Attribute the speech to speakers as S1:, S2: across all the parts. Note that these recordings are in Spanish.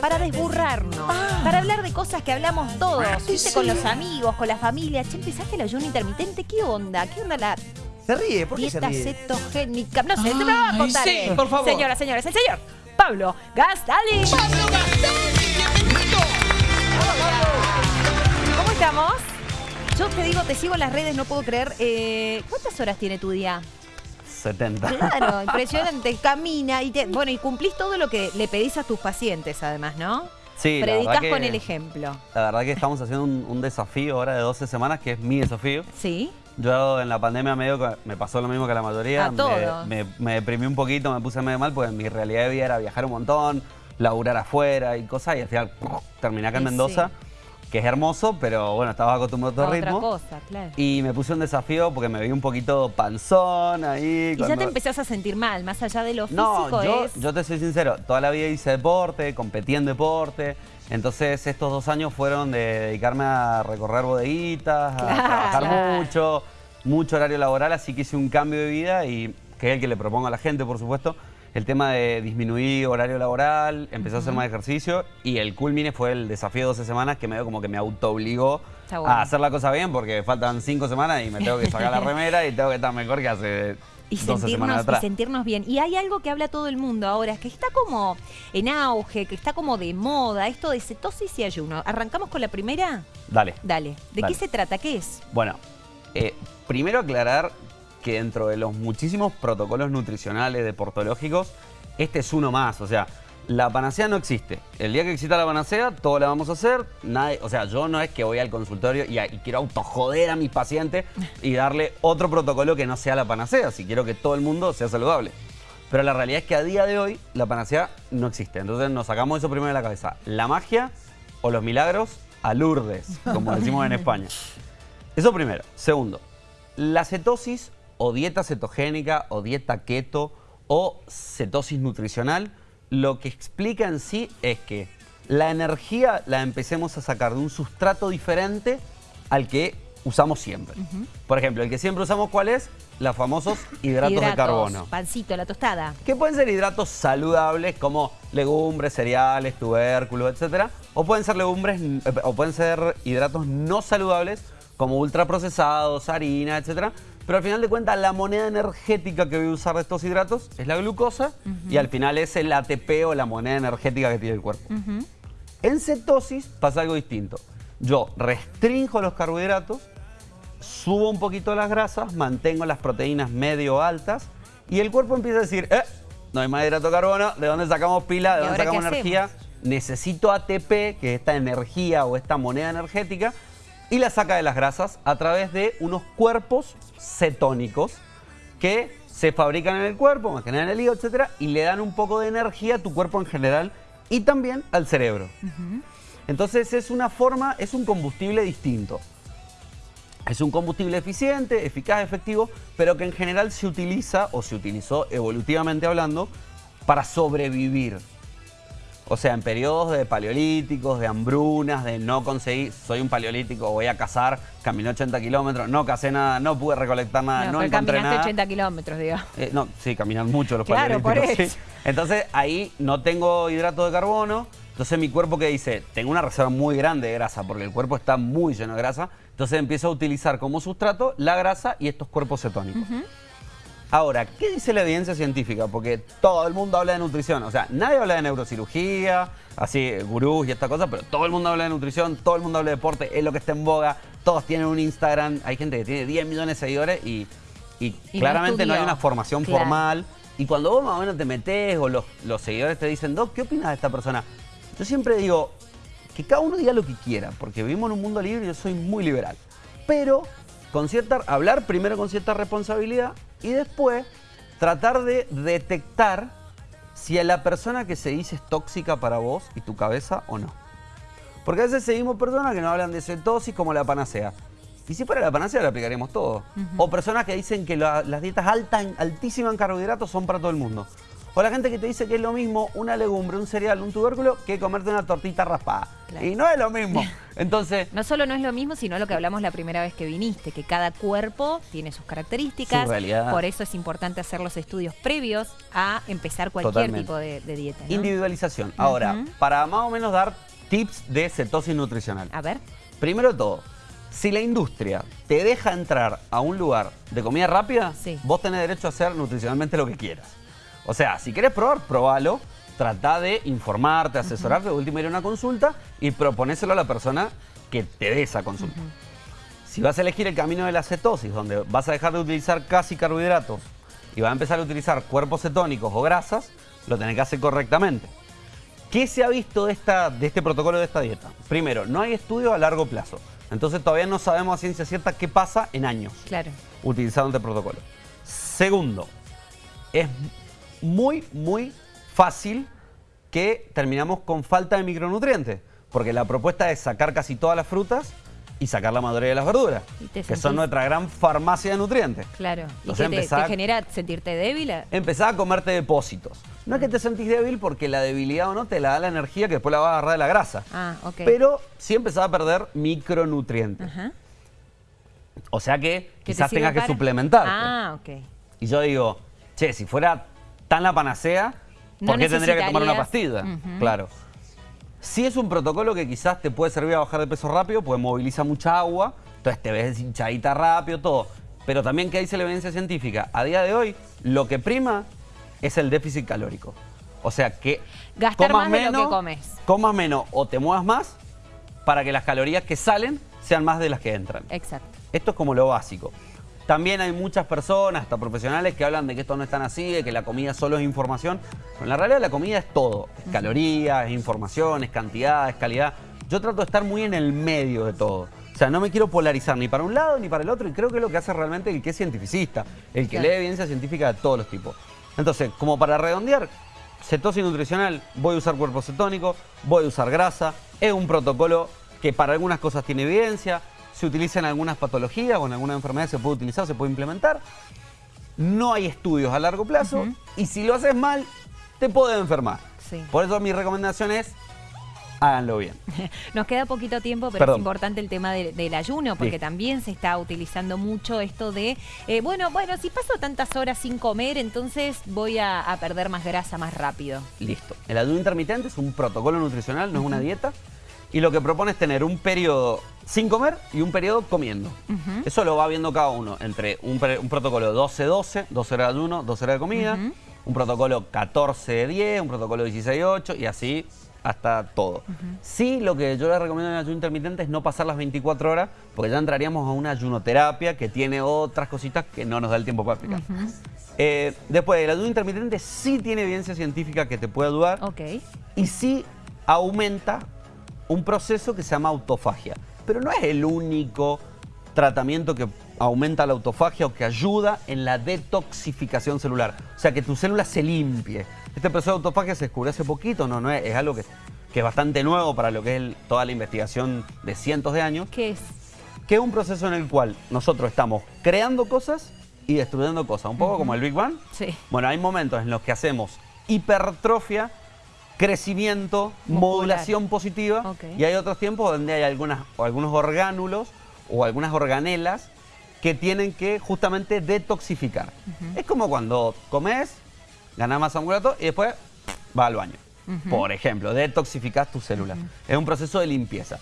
S1: para desburrarnos,
S2: Ah.
S1: para hablar de cosas que hablamos todos, ¿viste?
S2: sí.
S1: Con los amigos, con la familia. Che, empezaste el ayuno intermitente, ¿qué onda? ¿Qué onda la
S3: Se ríe, ¿por qué se
S1: dieta
S3: ríe?
S1: cetogénica? No sé, te me va a contar.
S2: sí,
S1: él.
S2: por favor.
S1: Señoras, señores, el señor Pablo Gastali.
S2: ¡Pablo Gastón! ¡Bienvenido!
S1: ¿Cómo estamos? Yo te digo, te sigo en las redes, no puedo creer. Eh, ¿Cuántas horas tiene tu día?
S3: 70.
S1: Claro, impresionante. Camina y te, bueno, y cumplís todo lo que le pedís a tus pacientes, además, ¿no?
S3: Sí, que-
S1: con el ejemplo.
S3: La verdad que estamos haciendo un, un desafío ahora de 12 semanas, que es mi desafío.
S1: ¿Sí?
S3: Yo en la pandemia medio que me pasó lo mismo que la mayoría.
S1: A todos.
S3: Me, me- me deprimí un poquito, me puse medio mal, porque mi realidad de vida era viajar un montón, laburar afuera y cosas, y al final ¡pum! terminé acá en Mendoza, que es hermoso, pero bueno, estaba acostumbrado a otro
S1: Otra
S3: ritmo.
S1: cosa, claro.
S3: Y me puse un desafío porque me vi un poquito panzón ahí.
S1: Y ya te empezás a sentir mal, más allá de lo físico
S3: No, yo,
S1: es...
S3: yo te soy sincero, toda la vida hice deporte, competí en deporte, entonces estos dos años fueron de dedicarme a recorrer bodeguitas, a
S1: Claro.
S3: trabajar mucho, mucho horario laboral, así que hice un cambio de vida y que es el que le propongo a la gente, por supuesto, el tema de disminuir horario laboral, empecé a hacer más ejercicio y el culmine fue el desafío de 12 semanas que medio como que me autoobligó
S1: Está bueno.
S3: a hacer la cosa bien porque faltan 5 semanas y me tengo que sacar la remera y tengo que estar mejor que hace
S1: Y
S3: 12 semanas
S1: sentirnos, y sentirnos bien. Y hay algo que habla todo el mundo ahora, que está como en auge, que está como de moda, esto de cetosis y ayuno. ¿Arrancamos con la primera?
S3: Dale.
S1: Dale. ¿De
S3: Dale.
S1: qué se trata? ¿Qué es?
S3: Bueno, eh, primero aclarar que dentro de los muchísimos protocolos nutricionales deportológicos, este es uno más. O sea, la panacea no existe. El día que exista la panacea, todo la vamos a hacer. Nadie, o sea, yo no es que voy al consultorio y, y quiero autojoder a mis pacientes y darle otro protocolo que no sea la panacea. Si quiero que todo el mundo sea saludable. Pero la realidad es que a día de hoy la panacea no existe. Entonces nos sacamos eso primero de la cabeza. La magia o los milagros a Lourdes, como decimos en España. Eso primero. Segundo, la cetosis o dieta cetogénica o dieta keto o cetosis nutricional, lo que explica en sí es que la energía la empecemos a sacar de un sustrato diferente al que usamos siempre. Por ejemplo, el que siempre usamos, ¿cuál es? Los famosos hidratos, de carbono.
S1: Pancito, la tostada.
S3: Que pueden ser hidratos saludables como legumbres, cereales, tubérculos, etcétera, o pueden ser legumbres eh, o pueden ser hidratos no saludables como ultraprocesados, harina, etcétera. Pero al final de cuentas la moneda energética que voy a usar de estos hidratos es la glucosa y al final es el ATP o la moneda energética que tiene el cuerpo. En cetosis pasa algo distinto. Yo restringo los carbohidratos, subo un poquito las grasas, mantengo las proteínas medio altas y el cuerpo empieza a decir, eh, no hay más hidrato de carbono, ¿de dónde sacamos pila? ¿De
S1: ¿Y
S3: dónde sacamos energía? Necesito ATP, que es esta energía o esta moneda energética, y la saca de las grasas a través de unos cuerpos cetónicos que se fabrican en el cuerpo, más que nada en el hígado, etcétera, y le dan un poco de energía a tu cuerpo en general y también al cerebro. Entonces es una forma, es un combustible distinto. Es un combustible eficiente, eficaz, efectivo, pero que en general se utiliza o se utilizó evolutivamente hablando para sobrevivir. O sea, en periodos de paleolíticos, de hambrunas, de no conseguir, soy un paleolítico, voy a cazar, caminé 80 kilómetros, no cacé nada, no pude recolectar nada, no,
S1: pero
S3: encontré
S1: caminaste
S3: nada.
S1: 80 kilómetros, digo.
S3: Eh, no, sí, caminan mucho los
S1: Claro, por
S3: paleolíticos, sí.
S1: eso.
S3: Entonces ahí no tengo hidrato de carbono. Entonces mi cuerpo que dice, tengo una reserva muy grande de grasa porque el cuerpo está muy lleno de grasa. Entonces empiezo a utilizar como sustrato la grasa y estos cuerpos cetónicos. Ahora, ¿qué dice la evidencia científica? Porque todo el mundo habla de nutrición. O sea, nadie habla de neurocirugía, así, gurús y esta cosa, pero todo el mundo habla de nutrición, todo el mundo habla de deporte, es lo que está en boga. Todos tienen un Instagram, hay gente que tiene 10 millones de seguidores y, claramente no, hay una formación
S1: Claro.
S3: formal. Y cuando vos más o menos te metés o los, los seguidores te dicen, Doc, ¿qué opinas de esta persona? Yo siempre digo que cada uno diga lo que quiera, porque vivimos en un mundo libre y yo soy muy liberal. Pero con cierta, hablar primero con cierta responsabilidad y después tratar de detectar si a la persona que se dice es tóxica para vos y tu cabeza o no. Porque a veces seguimos personas que nos hablan de cetosis como la panacea. Y si fuera la panacea la aplicaríamos todo. O personas que dicen que la- las dietas altas, altísimas en carbohidratos son para todo el mundo. O la gente que te dice que es lo mismo una legumbre, un cereal, un tubérculo, que comerte una tortita raspada.
S1: Claro.
S3: Y no es lo mismo. Entonces,
S1: No solo no es lo mismo, sino lo que hablamos la primera vez que viniste, que cada cuerpo tiene sus características.
S3: Su.
S1: Por eso es importante hacer los estudios previos a empezar cualquier
S3: Totalmente.
S1: tipo de, de dieta. ¿no?
S3: individualización. Ahora, para más o menos dar tips de cetosis nutricional.
S1: A ver.
S3: Primero de todo, si la industria te deja entrar a un lugar de comida rápida,
S1: Sí.
S3: vos tenés derecho a hacer nutricionalmente lo que quieras. O sea, si querés probar, probalo. Trata de informarte, asesorarte, de último ir a una consulta y proponéselo a la persona que te dé esa consulta. Si vas a elegir el camino de la cetosis, donde vas a dejar de utilizar casi carbohidratos y vas a empezar a utilizar cuerpos cetónicos o grasas, lo tenés que hacer correctamente. ¿Qué se ha visto de, esta, de este protocolo de esta dieta? Primero, no hay estudios a largo plazo. Entonces todavía no sabemos a ciencia cierta qué pasa en años
S1: Claro.
S3: utilizando este protocolo. Segundo, es muy, muy fácil que terminamos con falta de micronutrientes. Porque la propuesta es sacar casi todas las frutas y sacar la mayoría de las verduras.
S1: Y te
S3: Que
S1: sentís-
S3: son nuestra gran farmacia de nutrientes.
S1: Claro. ¿Y
S3: Entonces
S1: qué te,
S3: empezá-
S1: te genera sentirte débil?
S3: Empezá a comerte depósitos. No es que te sentís débil porque la debilidad o no te la da la energía que después la vas a agarrar de la grasa.
S1: Ah, ok.
S3: Pero sí empezás a perder micronutrientes.
S1: Ajá.
S3: O sea que
S1: ¿Qué te
S3: quizás tengas que
S1: para?
S3: suplementarte.
S1: Ah, ok.
S3: Y yo digo, che, si fuera tan la panacea,
S1: No
S3: ¿por qué tendría que tomar una pastilla? Claro. Si es un protocolo que quizás te puede servir a bajar de peso rápido, pues moviliza mucha agua, entonces te ves hinchadita rápido, todo. Pero también que dice la evidencia científica, a día de hoy, lo que prima es el déficit calórico. O sea que
S1: Gastar
S3: comas
S1: más de lo que
S3: menos,
S1: comes.
S3: comas menos o te muevas más para que las calorías que salen sean más de las que entran.
S1: Exacto.
S3: Esto es como lo básico. También hay muchas personas, hasta profesionales, que hablan de que esto no es tan así, de que la comida solo es información. Pero en la realidad la comida es todo. Es calorías, es información, es cantidad, es calidad. Yo trato de estar muy en el medio de todo. O sea, no me quiero polarizar ni para un lado ni para el otro. Y creo que es lo que hace realmente el que es cientificista. El que
S1: Claro.
S3: lee evidencia científica de todos los tipos. Entonces, como para redondear, cetosis nutricional, voy a usar cuerpo cetónico, voy a usar grasa. Es un protocolo que para algunas cosas tiene evidencia, se utiliza en algunas patologías o en alguna enfermedad se puede utilizar, se puede implementar. No hay estudios a largo plazo y si lo haces mal, te puede enfermar.
S1: Sí.
S3: Por eso mi recomendación es, háganlo bien.
S1: Nos queda poquito tiempo, pero
S3: Perdón.
S1: es importante el tema de- del ayuno, porque
S3: Sí.
S1: también se está utilizando mucho esto de, eh, bueno, bueno, si paso tantas horas sin comer, entonces voy a, a perder más grasa más rápido.
S3: Listo. El ayuno intermitente es un protocolo nutricional, no es una dieta. Y lo que propone es tener un periodo sin comer y un periodo comiendo. Eso lo va viendo cada uno entre un, protocolo 12-12, 12 horas de ayuno, 12 horas de comida, un protocolo 14-10, un protocolo 16-8 y así hasta todo. Sí, lo que yo les recomiendo en el ayuno intermitente es no pasar las 24 horas, porque ya entraríamos a una ayunoterapia que tiene otras cositas que no nos da el tiempo para explicar. Eh, después, el ayuno intermitente sí tiene evidencia científica que te puede ayudar y sí aumenta un proceso que se llama autofagia. Pero no es el único tratamiento que aumenta la autofagia o que ayuda en la detoxificación celular. O sea, que tu célula se limpie. Este proceso de autofagia se descubrió hace poquito, no, no es, es algo que, que es bastante nuevo para lo que es el- toda la investigación de cientos de años,
S1: ¿Qué es?
S3: que es un proceso en el cual nosotros estamos creando cosas y destruyendo cosas, un poco como el Big Bang.
S1: Sí.
S3: Bueno, hay momentos en los que hacemos hipertrofia, crecimiento,
S1: Muscular.
S3: modulación positiva y hay otros tiempos donde hay algunas, o algunos orgánulos o algunas organelas que tienen que justamente detoxificar. Es como cuando comes, ganas masa muscular y después va al baño. Por ejemplo, detoxificas tus células. Es un proceso de limpieza.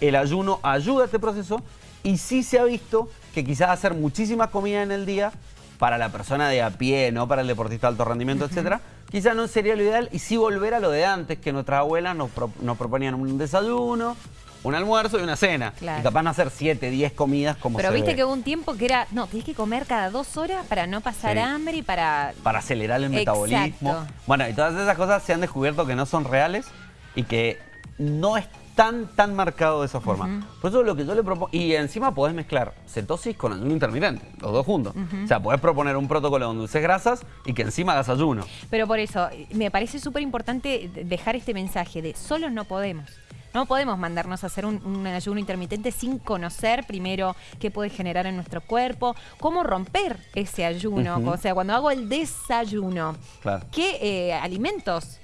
S3: El ayuno ayuda a este proceso y sí se ha visto que quizás hacer muchísimas comidas en el día para la persona de a pie, no para el deportista de alto rendimiento, etcétera, quizás no sería lo ideal y sí volver a lo de antes, que nuestras abuelas nos, pro- nos proponían un desayuno, un almuerzo y una cena.
S1: Claro.
S3: Y capaz no hacer 7, 10 comidas como
S1: Pero
S3: se
S1: viste
S3: ve,
S1: que hubo un tiempo que era, no, tenés que comer cada dos horas para no pasar
S3: Sí.
S1: hambre y para...
S3: para acelerar el metabolismo. Bueno, y todas esas cosas se han descubierto que no son reales y que no es tan, tan marcado de esa forma. Por eso lo que yo le propongo, y encima podés mezclar cetosis con ayuno intermitente, los dos juntos. O sea, podés proponer un protocolo donde uses grasas y que encima hagas ayuno.
S1: Pero por eso, me parece súper importante dejar este mensaje de solos no podemos. No podemos mandarnos a hacer un, un ayuno intermitente sin conocer primero qué puede generar en nuestro cuerpo, cómo romper ese ayuno. O sea, cuando hago el desayuno,
S3: Claro.
S1: ¿qué eh, alimentos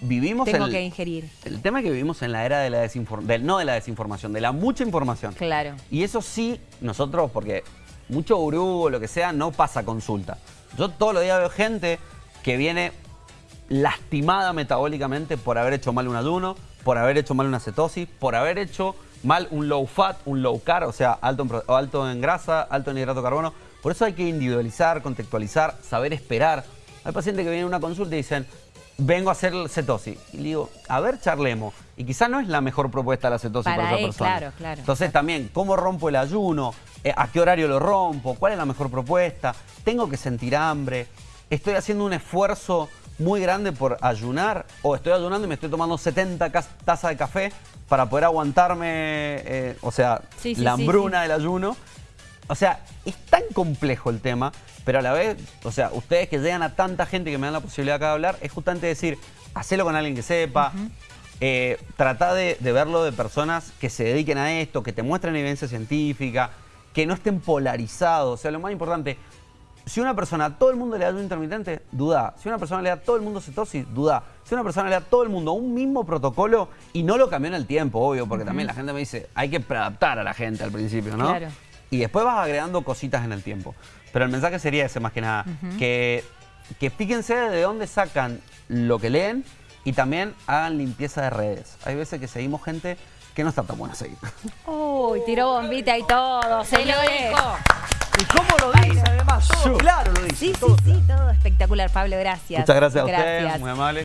S3: Vivimos
S1: tengo
S3: en-
S1: que ingerir?
S3: El tema es que vivimos en la era de la desinformación, no de la desinformación, de la mucha información.
S1: Claro.
S3: Y eso sí, nosotros, porque mucho gurú o lo que sea, no pasa consulta. Yo todos los días veo gente que viene lastimada metabólicamente por haber hecho mal un ayuno, por haber hecho mal una cetosis, por haber hecho mal un low fat, un low carb, o sea, alto en, alto en grasa, alto en hidrato de carbono. Por eso hay que individualizar, contextualizar, saber esperar. Hay pacientes que vienen a una consulta y dicen, vengo a hacer cetosis. Y le digo, a ver, charlemos. Y quizás no es la mejor propuesta la cetosis
S1: Para
S3: para esa
S1: él,
S3: persona.
S1: claro, claro.
S3: Entonces también, ¿cómo rompo el ayuno? Eh, ¿A qué horario lo rompo? ¿Cuál es la mejor propuesta? ¿Tengo que sentir hambre? ¿Estoy haciendo un esfuerzo muy grande por ayunar? ¿O estoy ayunando y me estoy tomando 70 cas- tazas de café para poder aguantarme, eh, o sea,
S1: Sí, sí,
S3: la
S1: sí,
S3: hambruna del ayuno? O sea, es tan complejo el tema, pero a la vez, o sea, ustedes que llegan a tanta gente que me dan la posibilidad acá de hablar, es justamente decir, hacelo con alguien que sepa, eh, trata de, de verlo de personas que se dediquen a esto, que te muestren evidencia científica, que no estén polarizados. O sea, lo más importante, si una persona a todo el mundo le da ayuno intermitente, duda. Si una persona le da a todo el mundo cetosis, duda. Si una persona le da a todo el mundo un mismo protocolo y no lo cambió en el tiempo, obvio, porque también la gente me dice, hay que adaptar a la gente al principio, ¿no?
S1: Claro.
S3: Y después vas agregando cositas en el tiempo. Pero el mensaje sería ese más que nada, que, que fíjense de dónde sacan lo que leen y también hagan limpieza de redes. Hay veces que seguimos gente que no está tan buena seguir.
S1: Uy, tiró bombita y todo, se lo dijo.
S4: ¿Y cómo lo dice además? Todo claro lo dice.
S1: Sí, sí,
S4: todo
S1: sí, todo espectacular, Pablo, gracias.
S3: Muchas gracias a ustedes, muy amable.